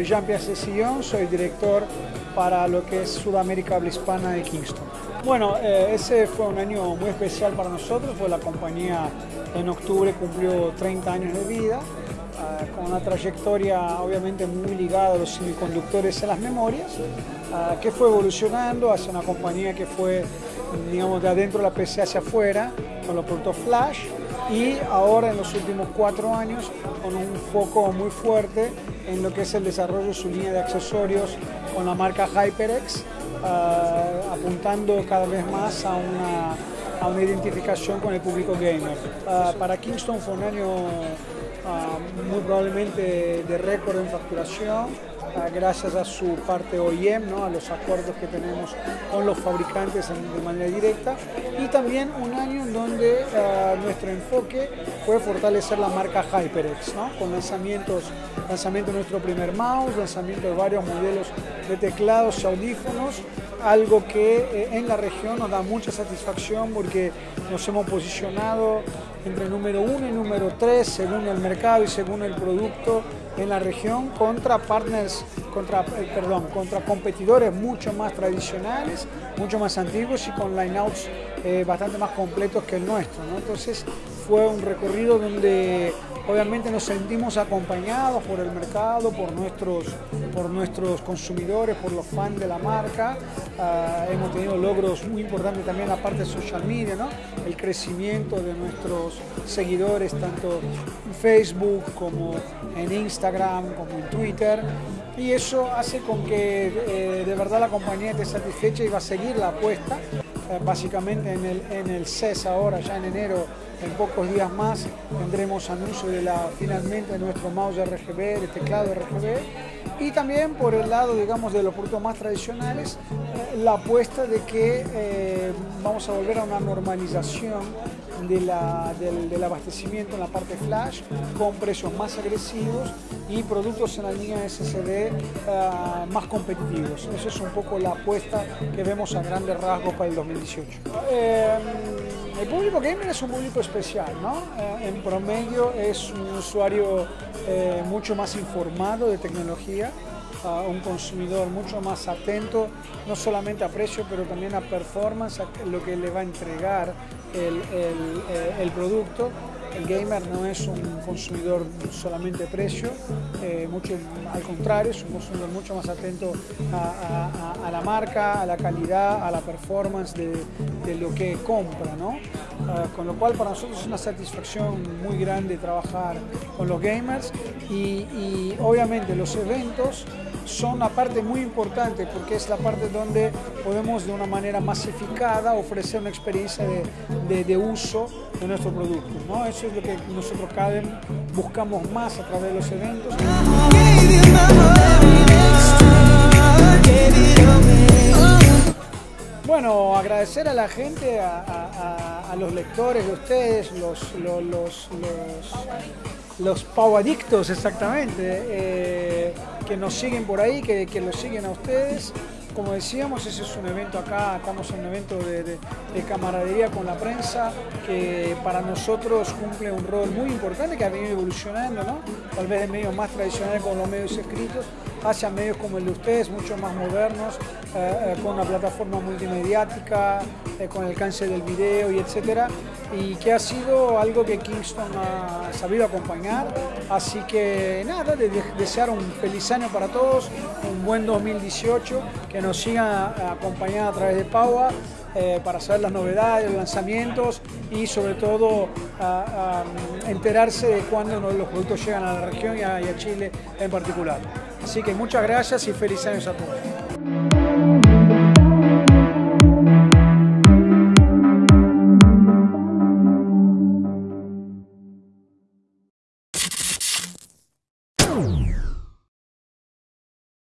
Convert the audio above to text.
Jean-Pierre Cecillon, soy director para lo que es Sudamérica Habla Hispana de Kingston. Bueno, eh, ese fue un año muy especial para nosotros, fue la compañía en octubre cumplió 30 años de vida, ah, con una trayectoria obviamente muy ligada a los semiconductores a las memorias, ah, que fue evolucionando hacia una compañía que fue, digamos, de adentro de la PC hacia afuera, con los productos Flash, y ahora en los últimos cuatro años con un foco muy fuerte en lo que es el desarrollo de su línea de accesorios con la marca HyperX, uh, apuntando cada vez más a una, a una, identificación con el público gamer. Uh, para Kingston fue un año uh, muy probablemente de récord en facturación, gracias a su parte OEM, ¿no? a los acuerdos que tenemos con los fabricantes de manera directa y también un año en donde uh, nuestro enfoque fue fortalecer la marca HyperX, ¿no? con lanzamientos, lanzamiento de nuestro primer mouse, lanzamiento de varios modelos de teclados y audífonos, algo que eh, en la región nos da mucha satisfacción porque nos hemos posicionado entre número uno y número tres según el mercado y según el producto en la región contra partners, contra, eh, perdón, contra competidores mucho más tradicionales, mucho más antiguos y con lineouts eh, bastante más completos que el nuestro. Entonces fue un recorrido donde obviamente nos sentimos acompañados por el mercado, por nuestros, por nuestros consumidores, por los fans de la marca. Uh, hemos tenido logros muy importantes también en la parte de social media, ¿no? el crecimiento de nuestros seguidores tanto en Facebook como en Instagram, como en Twitter. Y eso hace con que eh, de verdad la compañía esté satisfecha y va a seguir la apuesta. Eh, básicamente en el, en el CES ahora, ya en enero, en pocos días más, tendremos anuncio de la, finalmente nuestro mouse RGB, de teclado RGB. Y también por el lado, digamos, de los productos más tradicionales, eh, la apuesta de que vamos a volver a una normalización del, del, abastecimiento en la parte flash con precios más agresivos y productos en la línea SSD uh, más competitivos. Esa es un poco la apuesta que vemos a grandes rasgos para el 2018. Eh, el público gamer es un público especial, ¿no? Eh, en promedio es un usuario eh, mucho más informado de tecnología, un consumidor mucho más atento, no solamente a precio, pero también a performance, a lo que le va a entregar el, el, el producto. El gamer no es un consumidor solamente precio, eh, mucho al contrario, es un consumidor mucho más atento a, la marca, a la calidad, a la performance de, lo que compra, ¿no? Uh, con lo cual para nosotros es una satisfacción muy grande trabajar con los gamers y, y obviamente los eventos son una parte muy importante porque es la parte donde podemos de una manera masificada ofrecer una experiencia de, uso de nuestro producto. ¿no? Eso es lo que nosotros cada buscamos más a través de los eventos. Bueno, agradecer a la gente, a, los lectores de ustedes, los, los pauadictos exactamente, eh, que nos siguen por ahí, que, que los siguen a ustedes. Como decíamos, ese es un evento acá, estamos en un evento de, de, de, camaradería con la prensa que para nosotros cumple un rol muy importante que ha venido evolucionando, ¿no? tal vez de medios más tradicionales como los medios escritos, hacia medios como el de ustedes, mucho más modernos, eh, eh, con una plataforma multimediática, eh, con el alcance del video y etcétera, y que ha sido algo que Kingston ha sabido acompañar. Así que nada, de, de desear un feliz año para todos, un buen 2018, que nos sigan acompañando a través de Paua. Eh, para saber las novedades, los lanzamientos y sobre todo enterarse de cuándo los productos llegan a la región y y a Chile en particular. Así que muchas gracias y feliz años a todos.